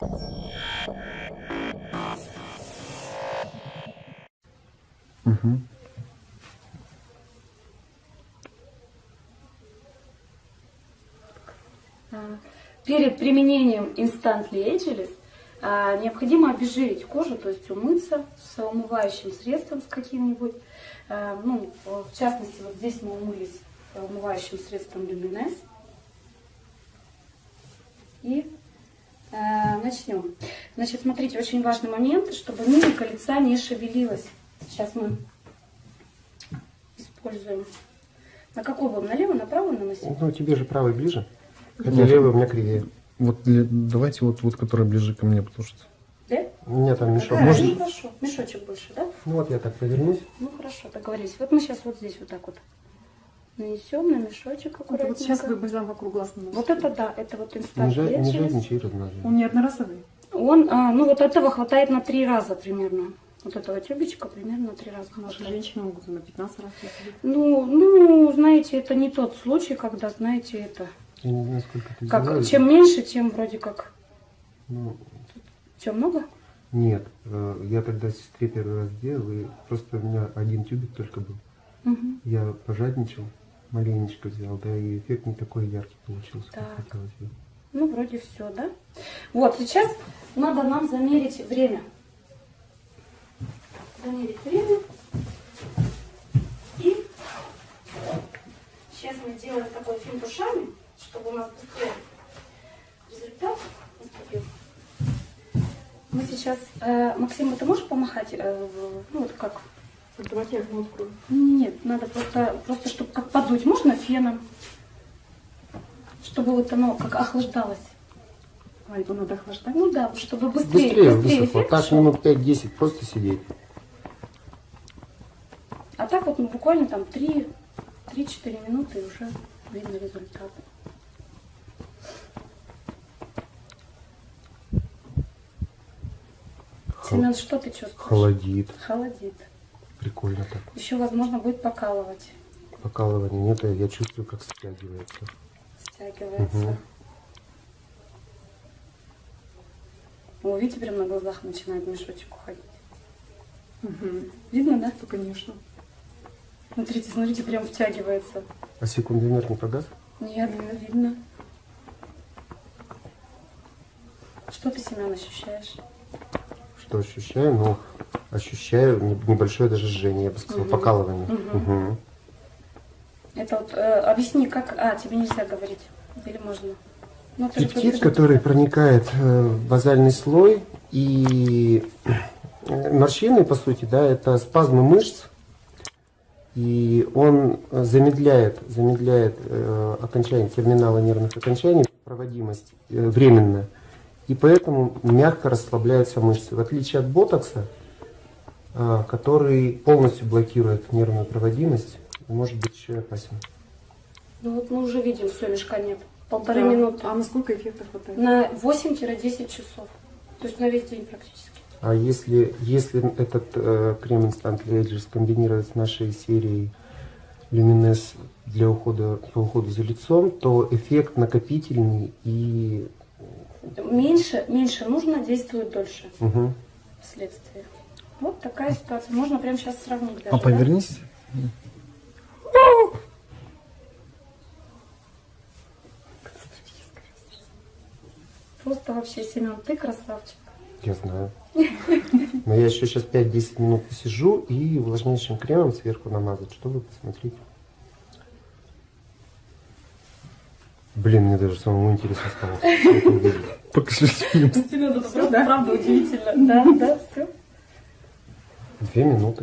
Угу. Перед применением Instant Ageless а, необходимо обезжирить кожу, то есть умыться с умывающим средством с каким-нибудь. А, Ну, в частности, вот здесь мы умылись умывающим средством Luminess. И начнем. Значит, смотрите, очень важный момент, чтобы мимика лица не шевелилась. Сейчас мы используем. На какой будем? Налево, направо наносить? Ну, тебе же правый ближе. Хотя Ну, левый у меня кривее. Вот давайте вот, вот, которая ближе ко мне, потому что... Да? У меня там мешок. Да, Можно? ну хорошо. Мешочек больше, да? Ну вот я так повернусь. Ну хорошо, договорились. Вот мы сейчас вот здесь вот так вот нанесем на мешочек Это аккуратненько. вот сейчас вы бальзам вокруг глаз наносите. Вот это да, это вот Не, жа- не жадничай. Он не одноразовый. Он, а, ну вот этого хватает на три раза примерно. Вот этого тюбичка примерно на три раза Наши хватает. женщины могут на 15 раз. Ну, ну, знаете, это не тот случай, когда, знаете, это... Я не знаю, сколько ты Как, взяла. чем меньше, тем вроде как... Ну, Чем много? нет, э, я тогда сестре первый раз делал, и просто у меня один тюбик только был. Мгм. Я пожадничал, маленечко взял, да, и эффект не такой яркий получился, Так. как хотелось бы. Ну, вроде все, да? Вот, сейчас надо нам замерить время. Замерить время. И сейчас мы делаем такой финт ушами, чтобы у нас быстрее результат наступил. Мы сейчас... э, Максим, ты можешь помахать? э, ну, вот как? Давайте я окно открою. Нет, надо просто, просто чтобы как подуть. Можно феном? Чтобы вот оно как охлаждалось. А, его надо охлаждать? Ну да, чтобы быстрее, Быстрее быстрее высохло. эффект Так шел. минут 5-10 просто сидеть. А так вот ну, буквально там 3 3-4 минуты и уже видно результат. Семен, что ты чувствуешь? Холодит. Холодит. Прикольно так. Еще, возможно, будет покалывать, Покалывание нет, а я чувствую, как стягивается. стягивается. Мгм. О, видите, прям на глазах начинает мешочек уходить. Угу. Видно, да? Ну, конечно. Смотрите, смотрите, прям втягивается. А секундомер не погас? Нет, не видно. Что ты, Семен, ощущаешь? Что ощущаю? Ну, ощущаю не- небольшое даже жжение, я бы сказала, Мгм. покалывание. Мгм. Мгм. Это вот, э, объясни, как... А, тебе нельзя говорить. Или можно? Ну, Пептид, который проникает э, в базальный слой и э, морщины, по сути, да, это спазмы мышц, и он замедляет, замедляет э, окончание терминала нервных окончаний, проводимость э, временно, и поэтому мягко расслабляются мышцы. В отличие от ботокса, который полностью блокирует нервную проводимость, и может быть еще и опасен. Ну вот мы уже видим, все, мешка нет. Полторы Да. минуты. А насколько эффекта хватает? На 8-10 часов. То есть на весь день практически. А если, если этот э, крем Instant Ageless комбинировать с нашей серией Luminous для ухода, по уходу за лицом, то эффект накопительный и... Меньше, меньше нужно, действует дольше Мгм. вследствие. Вот такая ситуация. Можно прямо сейчас сравнить даже. Папа, да? вернись. Просто вообще, Семен, ты красавчик. Я знаю. Но я еще сейчас 5-10 минут посижу и увлажняющим кремом сверху намазать, чтобы посмотреть. Блин, мне даже самому интересно стало. Покажи фильм. Семен, это просто правда удивительно. Да, да, все. Две минуты.